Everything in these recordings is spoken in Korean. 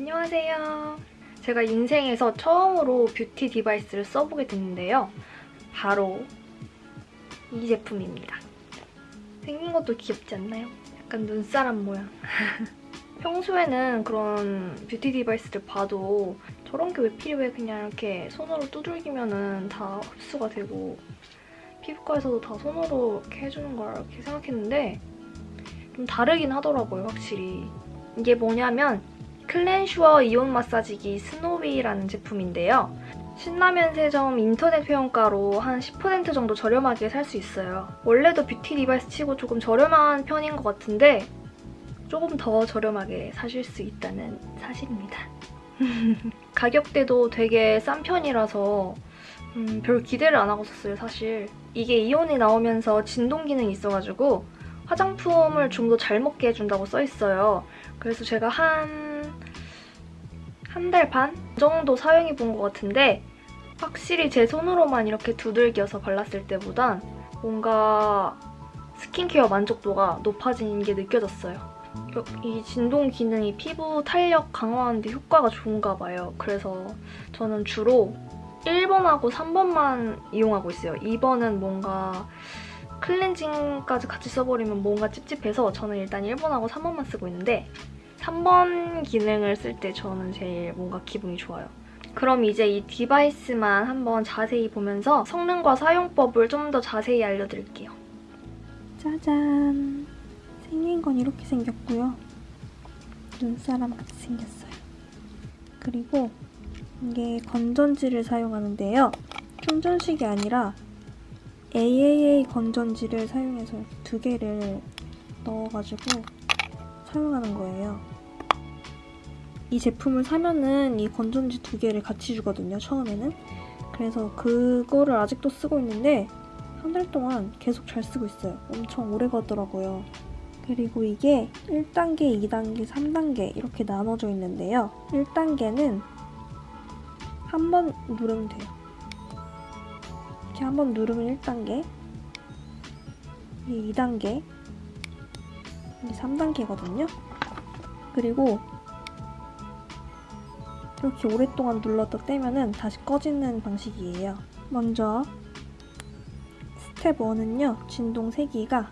안녕하세요. 제가 인생에서 처음으로 뷰티 디바이스를 써보게 됐는데요. 바로 이 제품입니다. 생긴 것도 귀엽지 않나요? 약간 눈사람 모양. 평소에는 그런 뷰티 디바이스를 봐도 저런 게 왜 필요해? 그냥 이렇게 손으로 두들기면 다 흡수가 되고 피부과에서도 다 손으로 이렇게 해주는 걸 이렇게 생각했는데 좀 다르긴 하더라고요, 확실히. 이게 뭐냐면 클렌슈어 이온 마사지기 스노위라는 제품인데요. 신라면세점 인터넷 회원가로 한 10% 정도 저렴하게 살 수 있어요. 원래도 뷰티 디바이스 치고 조금 저렴한 편인 것 같은데 조금 더 저렴하게 사실 수 있다는 사실입니다. 가격대도 되게 싼 편이라서 음, 별 기대를 안 하고 썼어요, 사실. 이게 이온이 나오면서 진동 기능이 있어가지고 화장품을 좀 더 잘 먹게 해준다고 써있어요. 그래서 제가 한 한 달 반 정도 사용해 본 것 같은데 확실히 제 손으로만 이렇게 두들겨서 발랐을 때보단 뭔가 스킨케어 만족도가 높아진 게 느껴졌어요. 이 진동 기능이 피부 탄력 강화하는 데 효과가 좋은가 봐요. 그래서 저는 주로 1번하고 3번만 이용하고 있어요. 2번은 뭔가 클렌징까지 같이 써버리면 뭔가 찝찝해서 저는 일단 1번하고 3번만 쓰고 있는데 3번 기능을 쓸 때 저는 제일 뭔가 기분이 좋아요. 그럼 이제 이 디바이스만 한번 자세히 보면서 성능과 사용법을 좀 더 자세히 알려드릴게요. 짜잔! 생긴 건 이렇게 생겼고요. 눈사람 같이 생겼어요. 그리고 이게 건전지를 사용하는데요. 충전식이 아니라 AAA 건전지를 사용해서 두 개를 넣어가지고 사용하는 거예요. 이 제품을 사면은 이 건전지 두 개를 같이 주거든요, 처음에는. 그래서 그거를 아직도 쓰고 있는데 한 달 동안 계속 잘 쓰고 있어요. 엄청 오래 가더라고요. 그리고 이게 1단계, 2단계, 3단계 이렇게 나눠져 있는데요. 1단계는 한 번 누르면 돼요. 이렇게 한 번 누르면 1단계, 이게 2단계, 이게 3단계거든요. 그리고 이렇게 오랫동안 눌렀다 떼면은 다시 꺼지는 방식이에요. 먼저 스텝 1은요. 진동 세기가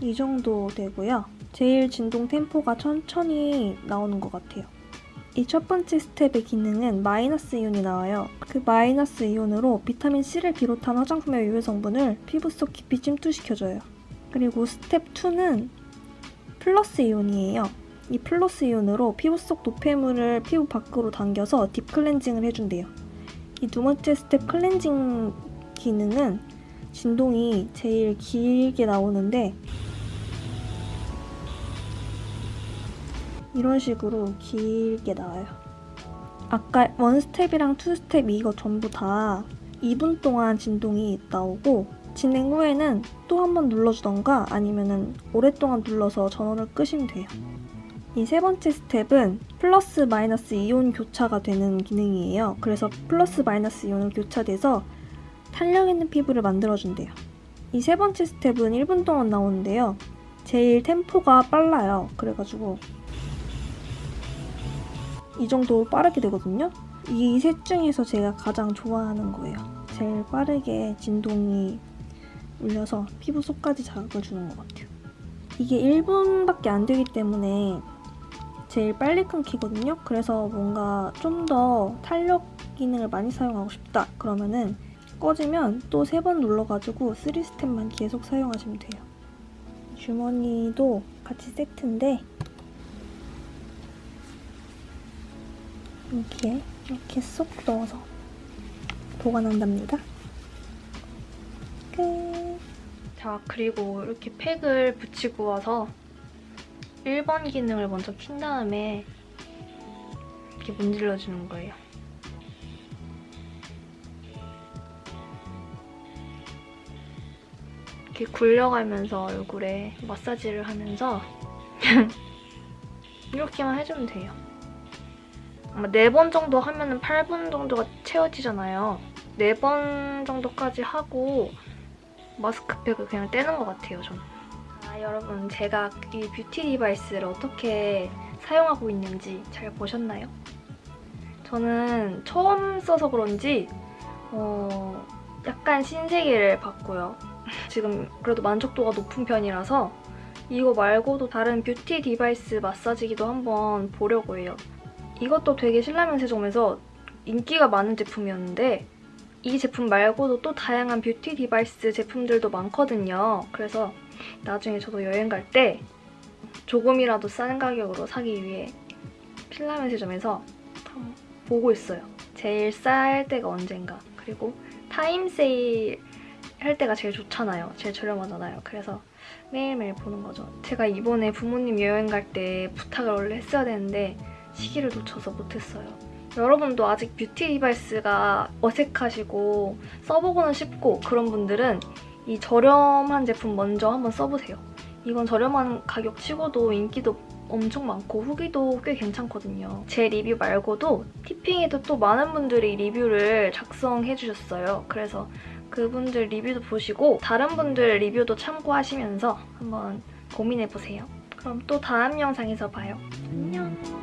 이 정도 되고요. 제일 진동 템포가 천천히 나오는 것 같아요. 이 첫 번째 스텝의 기능은 마이너스 이온이 나와요. 그 마이너스 이온으로 비타민C를 비롯한 화장품의 유효 성분을 피부 속 깊이 침투시켜줘요. 그리고 스텝 2는 플러스 이온이에요. 이 플러스 이온으로 피부 속 노폐물을 피부 밖으로 당겨서 deep cleansing을 해준대요. 이 두 번째 스텝 클렌징 기능은 진동이 제일 길게 나오는데 이런 식으로 길게 나와요. 아까 one step이랑 two step 이거 전부 다 2분 동안 진동이 나오고 진행 후에는 또 한 번 눌러주던가 아니면 은 오랫동안 눌러서 전원을 끄시면 돼요. 이 세 번째 스텝은 플러스 마이너스 이온 교차가 되는 기능이에요. 그래서 플러스 마이너스 이온을 교차돼서 탄력 있는 피부를 만들어준대요. 이 세 번째 스텝은 1분 동안 나오는데요. 제일 템포가 빨라요. 그래가지고 이 정도 빠르게 되거든요. 이 셋 중에서 제가 가장 좋아하는 거예요. 제일 빠르게 진동이 울려서 피부 속까지 자극을 주는 것 같아요. 이게 1분밖에 안 되기 때문에 제일 빨리 끊기거든요. 그래서 뭔가 좀 더 탄력 기능을 많이 사용하고 싶다 그러면은 꺼지면 또 세 번 눌러가지고 3스텝만 계속 사용하시면 돼요. 주머니도 같이 세트인데 여기에 이렇게 쏙 넣어서 보관한답니다. 끝! 자, 그리고 이렇게 팩을 붙이고 와서 1번 기능을 먼저 킨 다음에 이렇게 문질러주는 거예요. 이렇게 굴려가면서 얼굴에 마사지를 하면서 이렇게만 해주면 돼요. 아마 4번 정도 하면 은 8분 정도가 채워지잖아요. 4번 정도까지 하고 마스크팩을 그냥 떼는 것 같아요, 저는. 아, 여러분 제가 이 뷰티 디바이스를 어떻게 사용하고 있는지 잘 보셨나요? 저는 처음 써서 그런지 어, 약간 신세계를 봤고요. 지금 그래도 만족도가 높은 편이라서 이거 말고도 다른 beauty device 마사지기도 한번 보려고 해요. 이것도 되게 신라면세점에서 인기가 많은 제품이었는데 이 제품 말고도 또 다양한 beauty device 제품들도 많거든요. 그래서 나중에 저도 여행 갈 때 조금이라도 싼 가격으로 사기 위해 신라면세점에서 보고 있어요. 제일 쌀 때가 언젠가. 그리고 time sale 할 때가 제일 좋잖아요. 제일 저렴하잖아요. 그래서 매일매일 보는 거죠. 제가 이번에 부모님 여행 갈 때 부탁을 원래 했어야 되는데 시기를 놓쳐서 못했어요. 여러분도 아직 beauty device가 어색하시고 써보고는 싶고 그런 분들은 이 저렴한 제품 먼저 한번 써보세요. 이건 저렴한 가격 치고도 인기도 엄청 많고 후기도 꽤 괜찮거든요. 제 리뷰 말고도 티핑에도 또 많은 분들이 리뷰를 작성해주셨어요. 그래서 그분들 리뷰도 보시고 다른 분들 리뷰도 참고하시면서 한번 고민해보세요. 그럼 또 다음 영상에서 봐요. 안녕!